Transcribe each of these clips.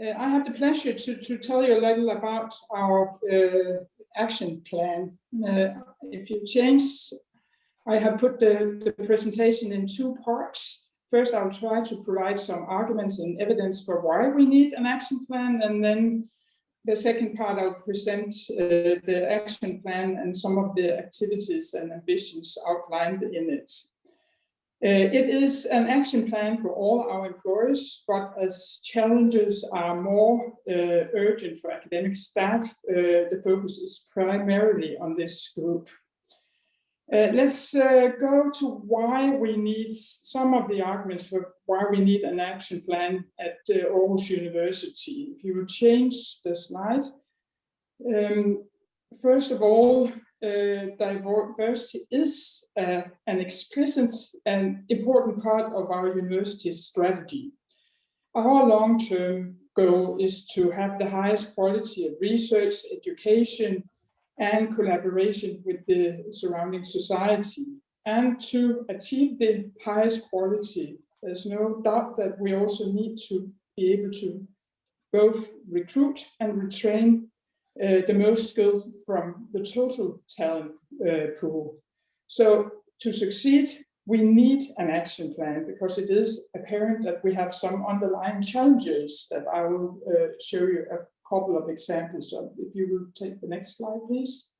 Uh, I have the pleasure to, to tell you a little about our uh, action plan. Uh, if you change, I have put the, the presentation in two parts. First, I'll try to provide some arguments and evidence for why we need an action plan, and then the second part, I'll present uh, the action plan and some of the activities and ambitions outlined in it. Uh, it is an action plan for all our employers, but as challenges are more uh, urgent for academic staff, uh, the focus is primarily on this group. Uh, let's uh, go to why we need some of the arguments for why we need an action plan at uh, Aarhus University. If you will change the slide. Um, first of all, uh, diversity is uh, an explicit and important part of our university's strategy. Our long-term goal is to have the highest quality of research, education, and collaboration with the surrounding society. And to achieve the highest quality, there's no doubt that we also need to be able to both recruit and retrain uh, the most skilled from the total talent uh, pool. So to succeed, we need an action plan because it is apparent that we have some underlying challenges that I will uh, show you a couple of examples of. If you will take the next slide, please.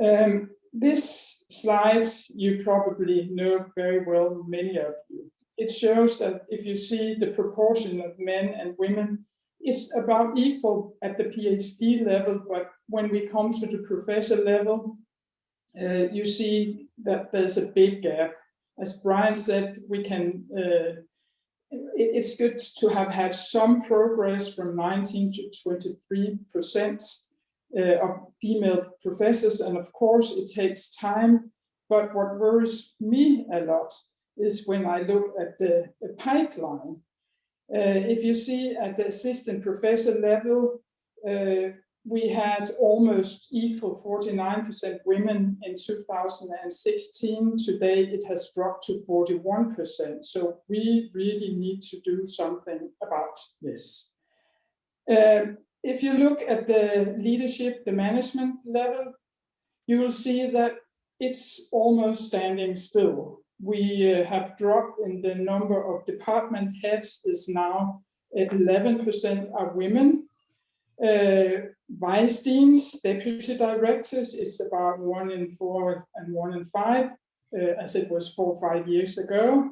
Um, this slide you probably know very well, many of you. It shows that if you see the proportion of men and women, it's about equal at the PhD level, but when we come to the professor level, uh, you see that there's a big gap. As Brian said, we can uh, it's good to have had some progress from 19 to 23 percent uh, of female professors, and of course it takes time. But what worries me a lot is when I look at the, the pipeline. Uh, if you see at the assistant professor level, uh, we had almost equal 49% women in 2016. Today it has dropped to 41%. So we really need to do something about this. Um, if you look at the leadership, the management level, you will see that it's almost standing still. We uh, have dropped in the number of department heads is now 11% are women uh, vice deans, deputy directors, it's about one in four and one in five, uh, as it was four or five years ago.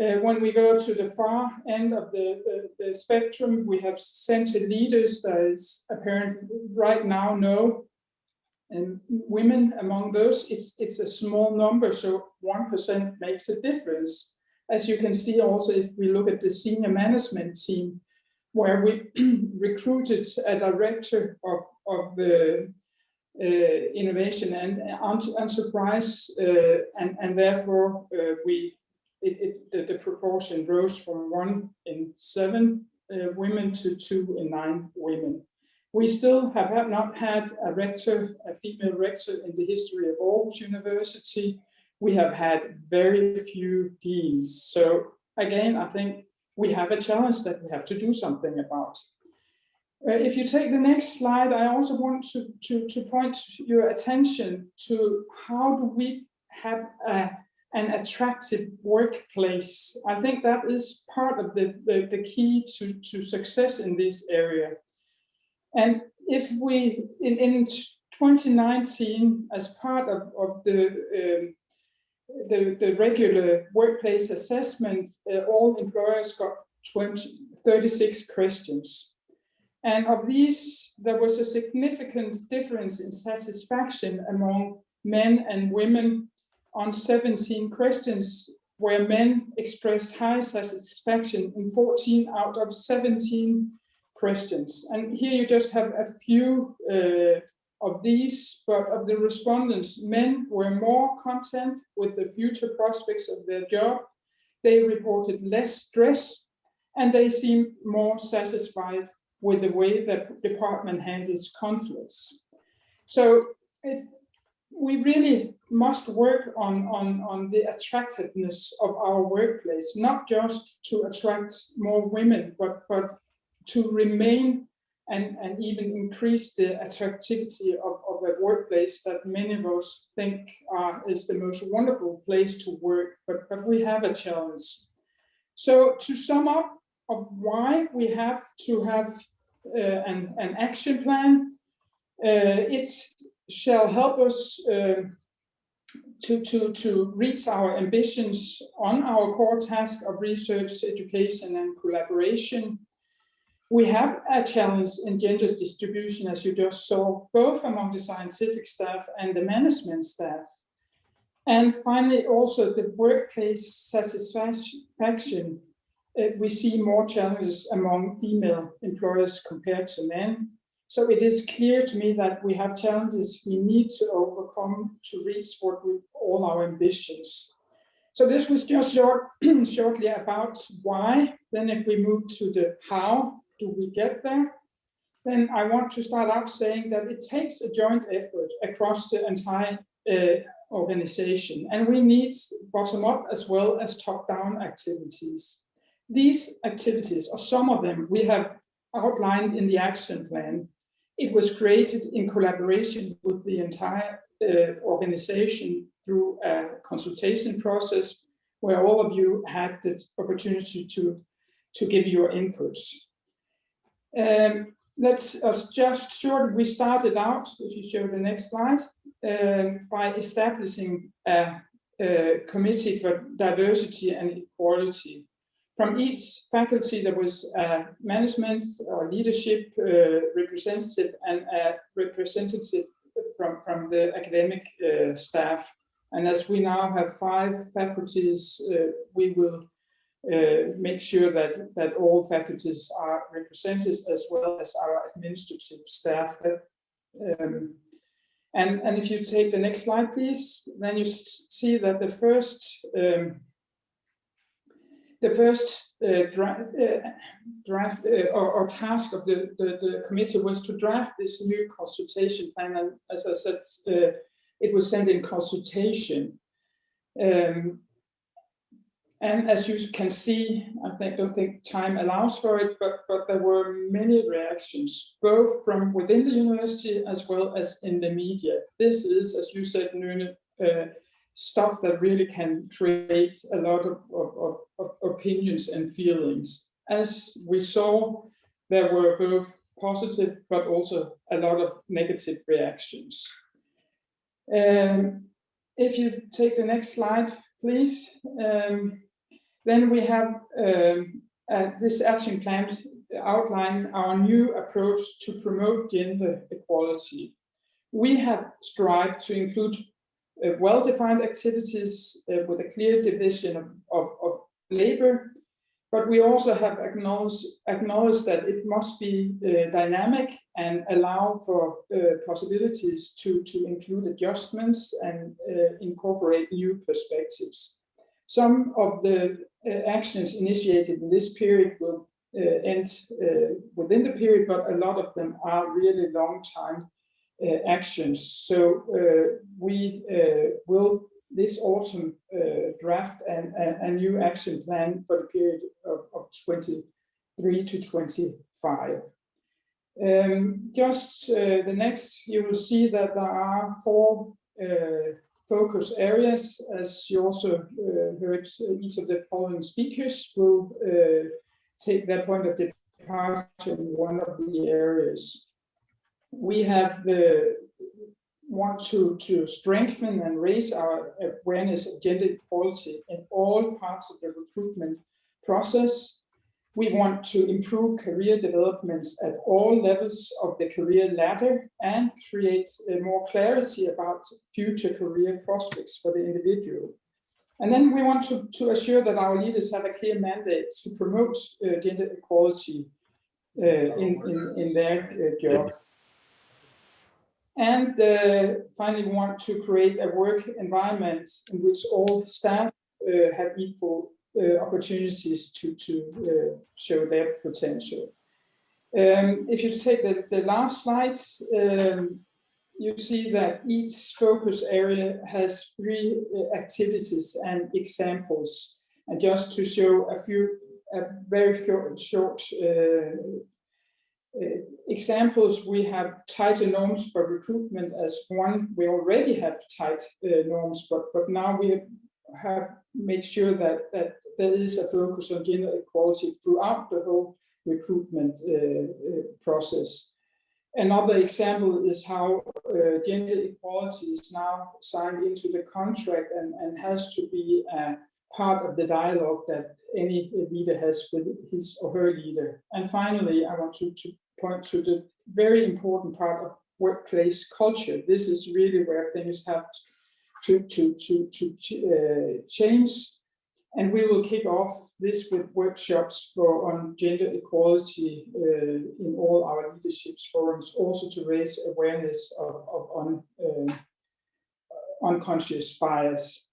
Uh, when we go to the far end of the, the, the, spectrum, we have center leaders that is apparent right now no, and women among those, it's, it's a small number, so 1% makes a difference. As you can see also, if we look at the senior management team, where we recruited a director of, of uh, uh, innovation and enterprise, uh, and, and therefore uh, we it, it, the, the, proportion rose from one in seven uh, women to two in nine women. We still have not had a rector, a female rector in the history of Aarhus University. We have had very few deans. So again, I think we have a challenge that we have to do something about. Uh, if you take the next slide, I also want to, to, to point your attention to how do we have a, an attractive workplace. I think that is part of the, the, the key to, to success in this area. And if we, in, in 2019, as part of, of the um, the, the regular workplace assessment, uh, all employers got 20, 36 questions. And of these, there was a significant difference in satisfaction among men and women on 17 questions, where men expressed high satisfaction in 14 out of 17 questions. And here you just have a few uh, of these, but of the respondents, men were more content with the future prospects of their job. They reported less stress and they seemed more satisfied with the way that the department handles conflicts. So it, we really must work on, on, on the attractiveness of our workplace, not just to attract more women, but, but to remain and, and even increase the attractivity of, of a workplace that many of us think uh, is the most wonderful place to work, but, but we have a challenge. So to sum up of why we have to have uh, an, an action plan, uh, it shall help us uh, to, to, to reach our ambitions on our core task of research, education and collaboration. We have a challenge in gender distribution, as you just saw, both among the scientific staff and the management staff. And finally, also the workplace satisfaction. Uh, we see more challenges among female employers compared to men. So it is clear to me that we have challenges we need to overcome to reach what we all our ambitions. So this was just short, shortly about why. Then if we move to the how do we get there, then I want to start out saying that it takes a joint effort across the entire uh, organization and we need bottom up as well as top down activities. These activities, or some of them, we have outlined in the action plan. It was created in collaboration with the entire uh, organization through a consultation process where all of you had the opportunity to, to give your inputs. Um, let's us just short, we started out, if you show the next slide, uh, by establishing a, a committee for diversity and equality from each faculty, there was a management or leadership uh, representative and a representative from, from the academic uh, staff. And as we now have five faculties, uh, we will uh, make sure that, that all faculties are represented as well as our administrative staff. Um, and, and if you take the next slide, please, then you see that the first um, the first uh, draft, uh, draft uh, or, or, task of the, the, the, committee was to draft this new consultation plan. And as I said, uh, it was sent in consultation. Um, and as you can see, I think, don't think time allows for it, but, but there were many reactions, both from within the university as well as in the media. This is, as you said, Nune, uh, stuff that really can create a lot of, of, of, opinions and feelings. As we saw, there were both positive but also a lot of negative reactions. Um, if you take the next slide, please. Um, then we have um, uh, this action plan outline our new approach to promote gender equality. We have strived to include uh, well-defined activities uh, with a clear division of, of, of, labor, but we also have acknowledged, acknowledged that it must be uh, dynamic and allow for uh, possibilities to, to include adjustments and uh, incorporate new perspectives. Some of the uh, actions initiated in this period will end within the period, but a lot of them are really long time uh, actions. So uh, we uh, will this autumn draft an, a, new action plan for the period of, of 23 to 25. Um, just uh, the next, you will see that there are four uh, focus areas, as you also uh, heard each of the following speakers will take their point of departure in one of the areas we have the want to, to strengthen and raise our awareness of gender equality in all parts of the recruitment process. We want to improve career developments at all levels of the career ladder and create more clarity about future career prospects for the individual. And then we want to, to assure that our leaders have a clear mandate to promote uh, gender equality uh, in, in, in their uh, job. And uh, finally, we want to create a work environment in which all staff uh, have equal opportunities to, to uh, show their potential. Um, if you take the, the last slides, um, you see that each focus area has three uh, activities and examples. And just to show a few, a very short, short uh, uh, examples, we have tighter norms for recruitment as one. We already have tight uh, norms, but but now we have made sure that that there is a focus on gender equality throughout the whole recruitment uh, uh, process. Another example is how uh, gender equality is now signed into the contract and, and has to be a part of the dialogue that any leader has with his or her leader. And finally, I want to, to point to the very important part of workplace culture. This is really where things have to, to, to, to uh, change. And we will kick off this with workshops for on gender equality uh, in all our leadership forums, also to raise awareness of, of on, uh, unconscious bias.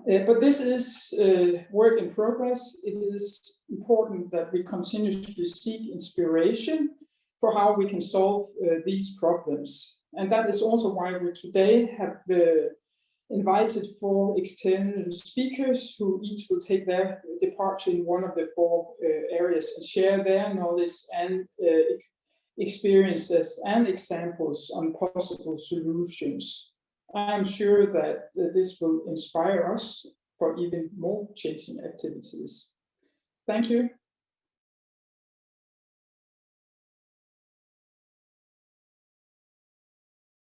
Uh, but this is uh, work in progress. It is important that we continuously seek inspiration for how we can solve uh, these problems. And that is also why we today have uh, invited four external speakers who each will take their departure in one of the four uh, areas and share their knowledge and uh, experiences and examples on possible solutions. I'm sure that uh, this will inspire us for even more changing activities. Thank you.